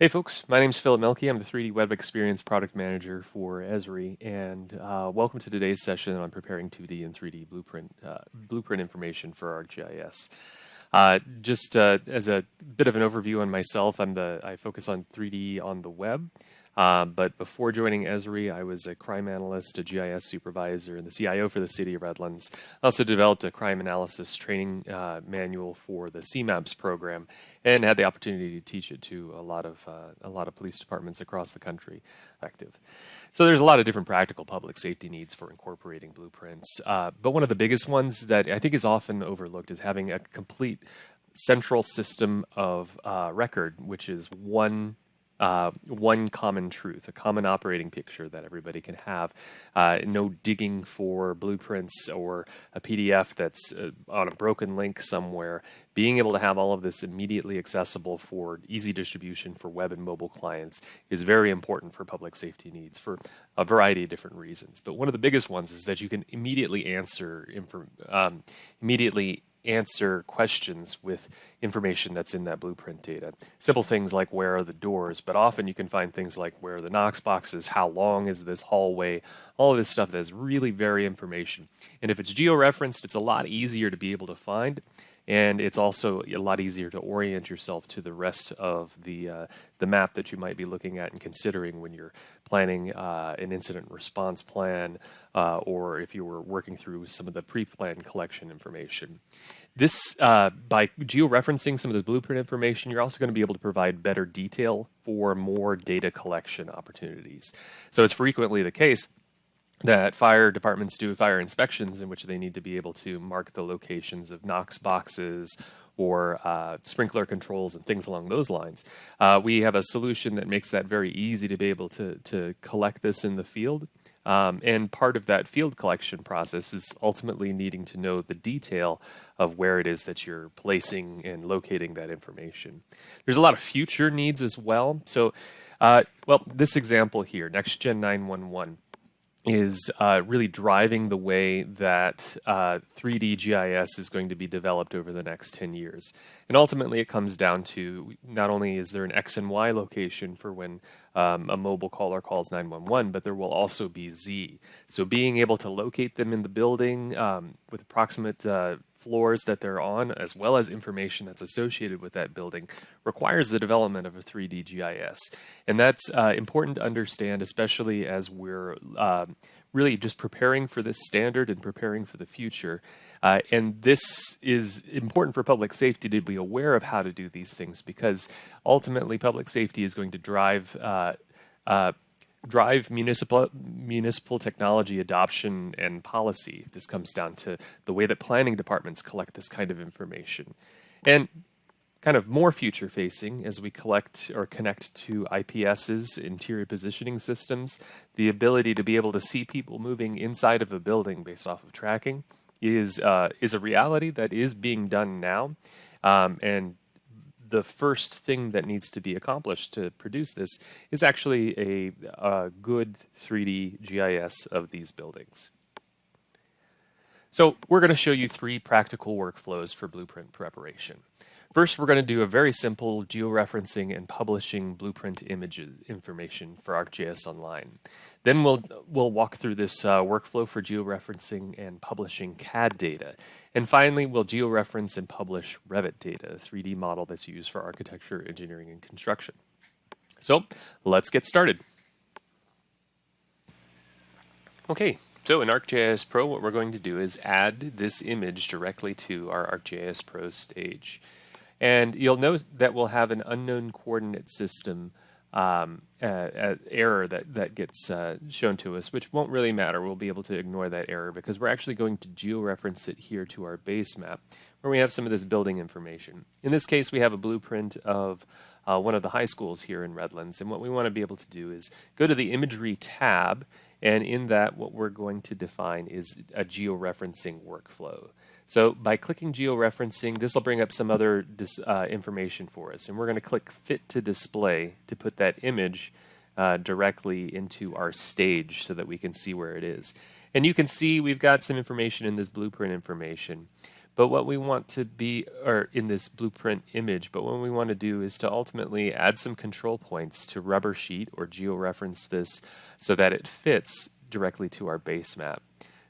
Hey folks, my name is Philip Mielke. I'm the 3D Web Experience Product Manager for Esri, and uh, welcome to today's session on preparing 2D and 3D blueprint uh, blueprint information for ArcGIS. Uh, just uh, as a bit of an overview on myself, I'm the I focus on 3D on the web. Uh, but before joining Esri, I was a crime analyst, a GIS supervisor, and the CIO for the City of Redlands. I also developed a crime analysis training uh, manual for the CMAPS program, and had the opportunity to teach it to a lot of uh, a lot of police departments across the country. Active. So there's a lot of different practical public safety needs for incorporating blueprints. Uh, but one of the biggest ones that I think is often overlooked is having a complete central system of uh, record, which is one uh, one common truth, a common operating picture that everybody can have. Uh, no digging for blueprints or a PDF that's uh, on a broken link somewhere. Being able to have all of this immediately accessible for easy distribution for web and mobile clients is very important for public safety needs for a variety of different reasons. But one of the biggest ones is that you can immediately answer, um, immediately answer questions with information that's in that blueprint data. Simple things like where are the doors, but often you can find things like where are the Knox boxes, how long is this hallway, all of this stuff that's really very information. And if it's georeferenced, it's a lot easier to be able to find and it's also a lot easier to orient yourself to the rest of the uh, the map that you might be looking at and considering when you're planning uh, an incident response plan uh, or if you were working through some of the pre-planned collection information. This, uh, by georeferencing some of this blueprint information, you're also going to be able to provide better detail for more data collection opportunities. So it's frequently the case that fire departments do fire inspections in which they need to be able to mark the locations of Knox boxes or uh, sprinkler controls and things along those lines. Uh, we have a solution that makes that very easy to be able to, to collect this in the field. Um, and part of that field collection process is ultimately needing to know the detail of where it is that you're placing and locating that information. There's a lot of future needs as well. So, uh, well, this example here, NextGen 911 is uh, really driving the way that uh, 3D GIS is going to be developed over the next 10 years. And ultimately it comes down to not only is there an X and Y location for when um, a mobile caller calls 911, but there will also be Z. So being able to locate them in the building um, with approximate uh, floors that they're on, as well as information that's associated with that building, requires the development of a 3D GIS. And that's uh, important to understand, especially as we're uh, really just preparing for this standard and preparing for the future. Uh, and this is important for public safety to be aware of how to do these things because ultimately public safety is going to drive uh, uh, drive municipal municipal technology adoption and policy. This comes down to the way that planning departments collect this kind of information. And kind of more future facing as we collect or connect to IPS's interior positioning systems, the ability to be able to see people moving inside of a building based off of tracking is uh, is a reality that is being done now. Um, and the first thing that needs to be accomplished to produce this is actually a, a good 3D GIS of these buildings. So we're going to show you three practical workflows for blueprint preparation. First, we're going to do a very simple georeferencing and publishing blueprint images information for ArcGIS Online. Then we'll, we'll walk through this uh, workflow for georeferencing and publishing CAD data. And finally, we'll georeference and publish Revit data, a 3D model that's used for architecture, engineering, and construction. So let's get started. Okay, so in ArcGIS Pro, what we're going to do is add this image directly to our ArcGIS Pro stage. And you'll note that we'll have an unknown coordinate system um, uh, uh, error that, that gets uh, shown to us, which won't really matter. We'll be able to ignore that error because we're actually going to georeference it here to our base map where we have some of this building information. In this case, we have a blueprint of uh, one of the high schools here in Redlands. And what we want to be able to do is go to the imagery tab and in that, what we're going to define is a georeferencing workflow. So by clicking georeferencing, this will bring up some other uh, information for us. And we're going to click Fit to Display to put that image uh, directly into our stage so that we can see where it is. And you can see we've got some information in this blueprint information. But what we want to be, or in this blueprint image, but what we want to do is to ultimately add some control points to rubber sheet or georeference this so that it fits directly to our base map.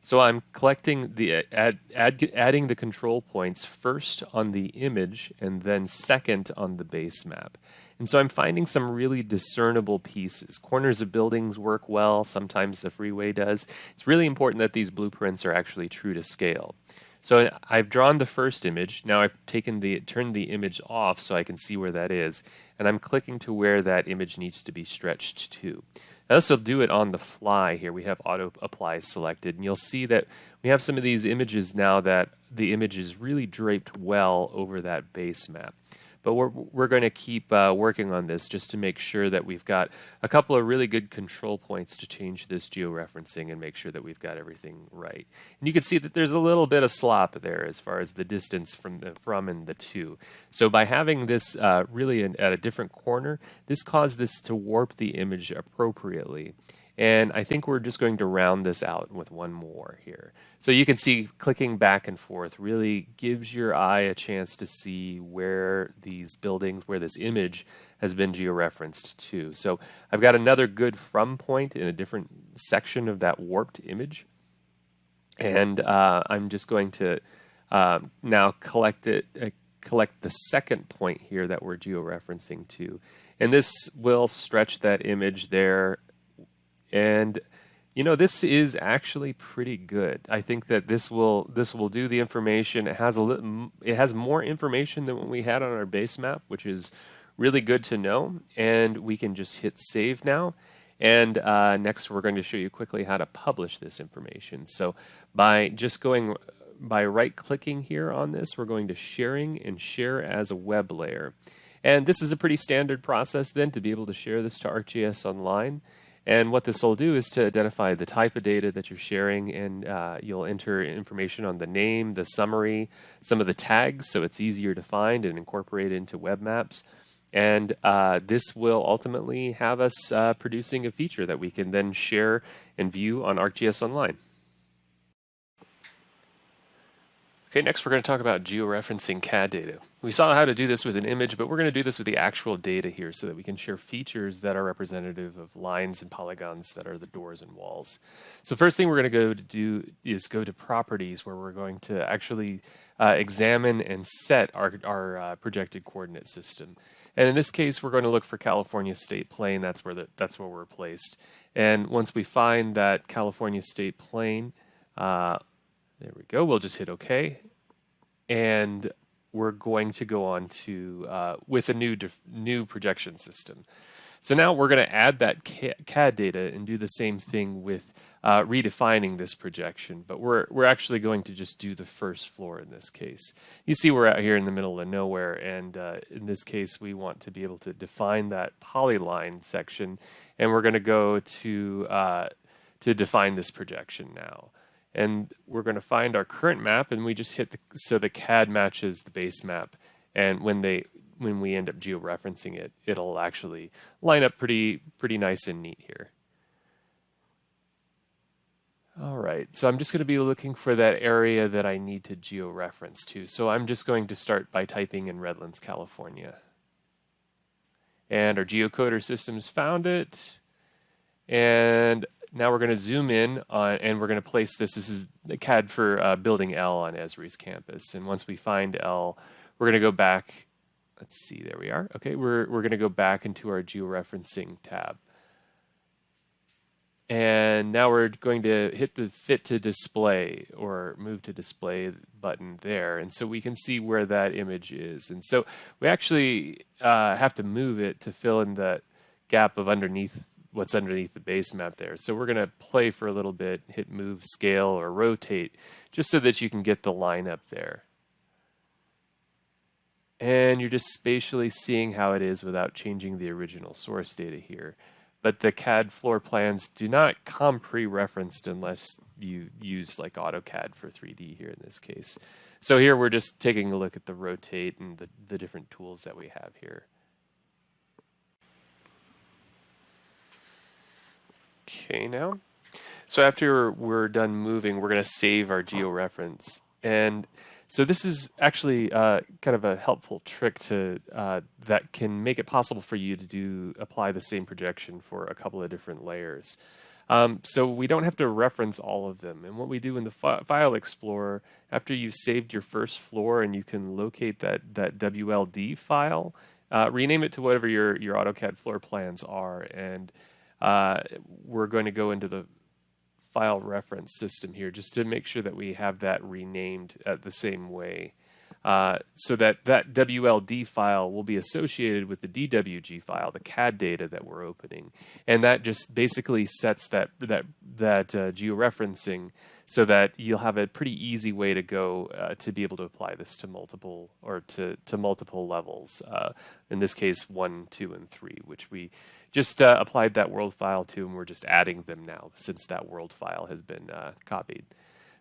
So I'm collecting the uh, add, add, adding the control points first on the image and then second on the base map. And so I'm finding some really discernible pieces. Corners of buildings work well, sometimes the freeway does. It's really important that these blueprints are actually true to scale. So I've drawn the first image. Now I've taken the turned the image off so I can see where that is. And I'm clicking to where that image needs to be stretched to. Now this will do it on the fly here. We have auto apply selected and you'll see that we have some of these images now that the image is really draped well over that base map. But we're, we're going to keep uh, working on this just to make sure that we've got a couple of really good control points to change this georeferencing and make sure that we've got everything right. And you can see that there's a little bit of slop there as far as the distance from the from and the to. So by having this uh, really in, at a different corner, this caused this to warp the image appropriately. And I think we're just going to round this out with one more here. So you can see clicking back and forth really gives your eye a chance to see where these buildings, where this image has been georeferenced to. So I've got another good from point in a different section of that warped image. And uh, I'm just going to uh, now collect it, uh, collect the second point here that we're georeferencing to. And this will stretch that image there and you know this is actually pretty good. I think that this will this will do the information. It has a little, it has more information than what we had on our base map, which is really good to know. And we can just hit save now. And uh, next, we're going to show you quickly how to publish this information. So by just going by right clicking here on this, we're going to sharing and share as a web layer. And this is a pretty standard process then to be able to share this to ArcGIS Online. And what this will do is to identify the type of data that you're sharing, and uh, you'll enter information on the name, the summary, some of the tags, so it's easier to find and incorporate into web maps. And uh, this will ultimately have us uh, producing a feature that we can then share and view on ArcGIS Online. Okay, next we're going to talk about georeferencing CAD data. We saw how to do this with an image, but we're going to do this with the actual data here so that we can share features that are representative of lines and polygons that are the doors and walls. So first thing we're going to go to do is go to properties where we're going to actually uh, examine and set our, our uh, projected coordinate system. And in this case, we're going to look for California State Plane. That's where the, that's where we're placed. And once we find that California State Plane, uh, there we go. We'll just hit OK. And we're going to go on to uh, with a new new projection system. So now we're going to add that CAD data and do the same thing with uh, redefining this projection, but we're, we're actually going to just do the first floor in this case. You see we're out here in the middle of nowhere, and uh, in this case we want to be able to define that polyline section, and we're going to go to, uh, to define this projection now and we're going to find our current map and we just hit the so the CAD matches the base map. And when they when we end up georeferencing it it'll actually line up pretty pretty nice and neat here. All right so I'm just going to be looking for that area that I need to georeference to. So I'm just going to start by typing in Redlands California. And our geocoder systems found it. And now we're going to zoom in on, and we're going to place this. This is the CAD for uh, building L on Esri's campus. And once we find L, we're going to go back. Let's see, there we are. Okay, we're, we're going to go back into our georeferencing tab. And now we're going to hit the fit to display or move to display button there. And so we can see where that image is. And so we actually uh, have to move it to fill in the gap of underneath what's underneath the base map there. So we're going to play for a little bit, hit move, scale, or rotate, just so that you can get the line up there. And you're just spatially seeing how it is without changing the original source data here. But the CAD floor plans do not come pre-referenced unless you use like AutoCAD for 3D here in this case. So here we're just taking a look at the rotate and the, the different tools that we have here. Okay now. So after we're done moving, we're going to save our georeference. And So this is actually uh, kind of a helpful trick to uh, that can make it possible for you to do apply the same projection for a couple of different layers. Um, so we don't have to reference all of them. And what we do in the fi File Explorer, after you've saved your first floor and you can locate that, that WLD file, uh, rename it to whatever your, your AutoCAD floor plans are. And uh, we're going to go into the file reference system here just to make sure that we have that renamed at the same way. Uh, so that that WLD file will be associated with the DWG file, the CAD data that we're opening, and that just basically sets that that that uh, georeferencing so that you'll have a pretty easy way to go uh, to be able to apply this to multiple or to to multiple levels. Uh, in this case, one, two, and three, which we just uh, applied that world file to, and we're just adding them now since that world file has been copied.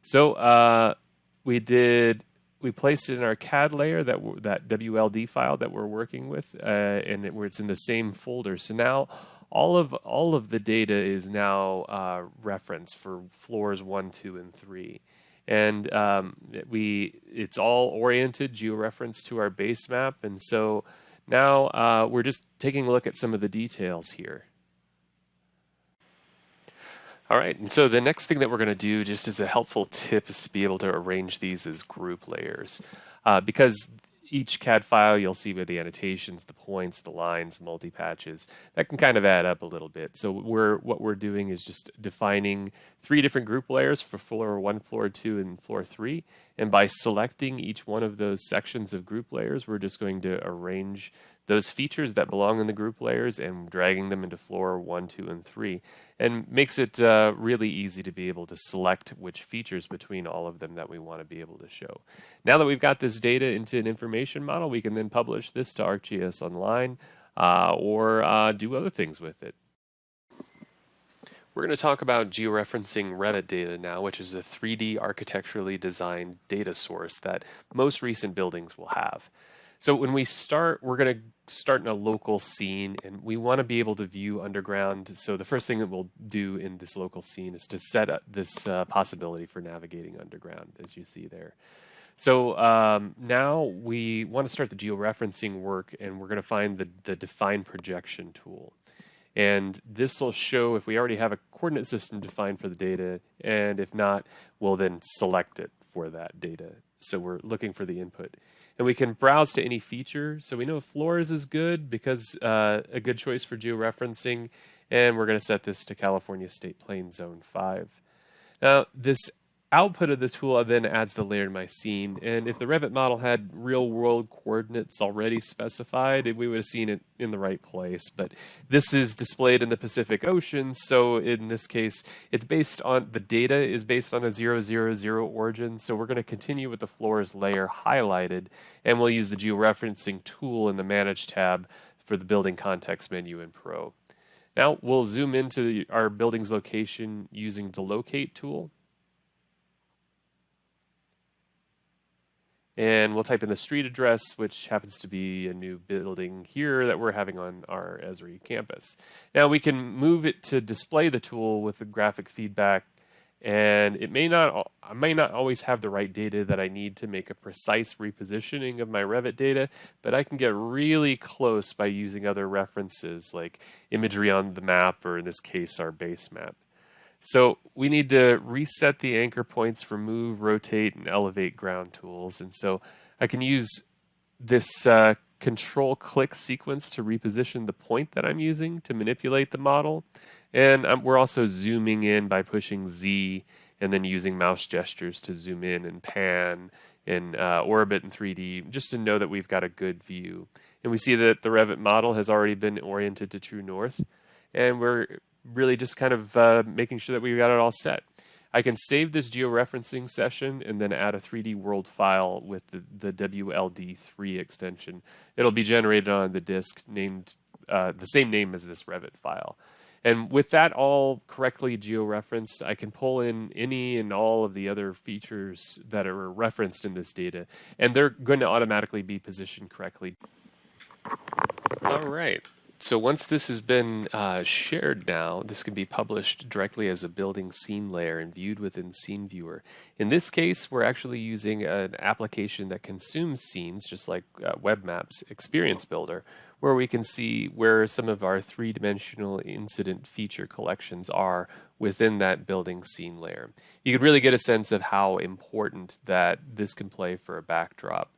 So we did we placed it in our CAD layer, that that WLD file that we're working with, uh, and it, where it's in the same folder. So now all of all of the data is now uh, referenced for floors one, two, and three, and um, we it's all oriented georeferenced to our base map, and so now uh, we're just taking a look at some of the details here. All right, and so the next thing that we're going to do, just as a helpful tip, is to be able to arrange these as group layers. Uh, because each CAD file, you'll see with the annotations, the points, the lines, multi-patches, that can kind of add up a little bit. So we're what we're doing is just defining three different group layers for floor one, floor two, and floor three. And by selecting each one of those sections of group layers, we're just going to arrange those features that belong in the group layers and dragging them into floor one, two, and three. And makes it uh, really easy to be able to select which features between all of them that we want to be able to show. Now that we've got this data into an information model, we can then publish this to ArcGIS Online uh, or uh, do other things with it. We're going to talk about georeferencing Revit data now, which is a 3D architecturally designed data source that most recent buildings will have. So when we start, we're going to start in a local scene and we want to be able to view underground. So the first thing that we'll do in this local scene is to set up this uh, possibility for navigating underground as you see there. So um, now we want to start the georeferencing work and we're going to find the, the define projection tool. And this will show if we already have a coordinate system defined for the data and if not, we'll then select it for that data. So we're looking for the input and we can browse to any feature. So we know floors is good because uh, a good choice for georeferencing, and we're going to set this to California State Plane Zone 5. Now, this output of the tool then adds the layer to my scene. And if the Revit model had real world coordinates already specified, we would have seen it in the right place. But this is displayed in the Pacific Ocean. So in this case, it's based on the data is based on a 000 origin. So we're going to continue with the floors layer highlighted. And we'll use the georeferencing tool in the Manage tab for the building context menu in Pro. Now we'll zoom into the, our building's location using the locate tool. And we'll type in the street address, which happens to be a new building here that we're having on our Esri campus. Now we can move it to display the tool with the graphic feedback, and it may not, I may not always have the right data that I need to make a precise repositioning of my Revit data, but I can get really close by using other references like imagery on the map, or in this case, our base map. So we need to reset the anchor points for move, rotate, and elevate ground tools. And so I can use this uh, control click sequence to reposition the point that I'm using to manipulate the model. And we're also zooming in by pushing Z and then using mouse gestures to zoom in and pan in uh, orbit in 3D just to know that we've got a good view. And we see that the Revit model has already been oriented to true north. And we're really just kind of uh, making sure that we got it all set. I can save this georeferencing session and then add a 3D world file with the, the WLD3 extension. It'll be generated on the disk named uh, the same name as this Revit file. And with that all correctly georeferenced, I can pull in any and all of the other features that are referenced in this data, and they're going to automatically be positioned correctly. All right. So once this has been uh, shared now, this can be published directly as a building scene layer and viewed within Scene Viewer. In this case, we're actually using an application that consumes scenes, just like uh, Web Maps Experience Builder, where we can see where some of our three-dimensional incident feature collections are within that building scene layer. You can really get a sense of how important that this can play for a backdrop.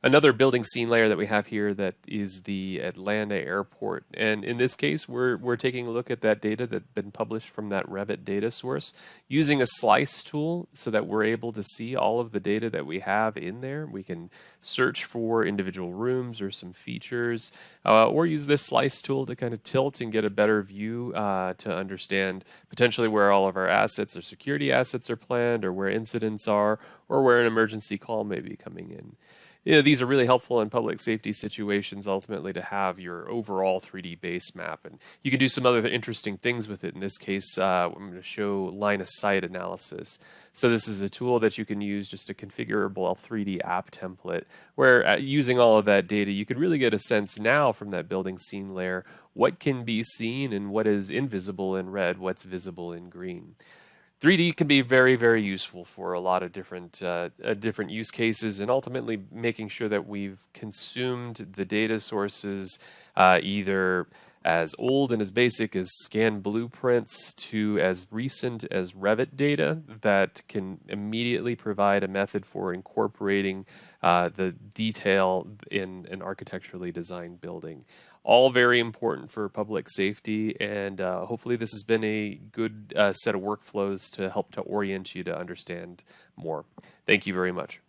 Another building scene layer that we have here that is the Atlanta airport. And in this case, we're, we're taking a look at that data that's been published from that Revit data source using a slice tool so that we're able to see all of the data that we have in there. We can search for individual rooms or some features, uh, or use this slice tool to kind of tilt and get a better view uh, to understand potentially where all of our assets or security assets are planned or where incidents are or where an emergency call may be coming in you know, these are really helpful in public safety situations ultimately to have your overall 3D base map. And you can do some other interesting things with it. In this case, uh, I'm going to show line of sight analysis. So this is a tool that you can use just a configurable 3D app template where uh, using all of that data, you could really get a sense now from that building scene layer what can be seen and what is invisible in red, what's visible in green. 3D can be very, very useful for a lot of different uh, uh, different use cases, and ultimately making sure that we've consumed the data sources uh, either as old and as basic as scan blueprints to as recent as Revit data that can immediately provide a method for incorporating uh, the detail in an architecturally designed building. All very important for public safety, and uh, hopefully this has been a good uh, set of workflows to help to orient you to understand more. Thank you very much.